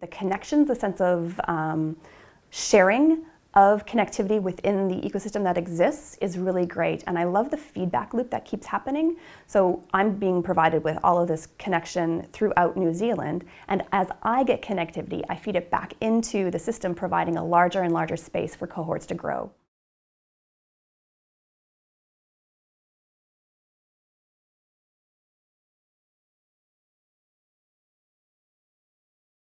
The connections, the sense of um, sharing of connectivity within the ecosystem that exists is really great. And I love the feedback loop that keeps happening. So I'm being provided with all of this connection throughout New Zealand. And as I get connectivity, I feed it back into the system, providing a larger and larger space for cohorts to grow.